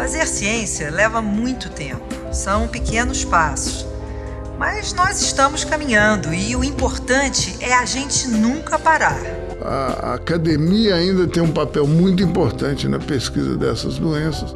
Fazer ciência leva muito tempo, são pequenos passos. Mas nós estamos caminhando e o importante é a gente nunca parar. A academia ainda tem um papel muito importante na pesquisa dessas doenças.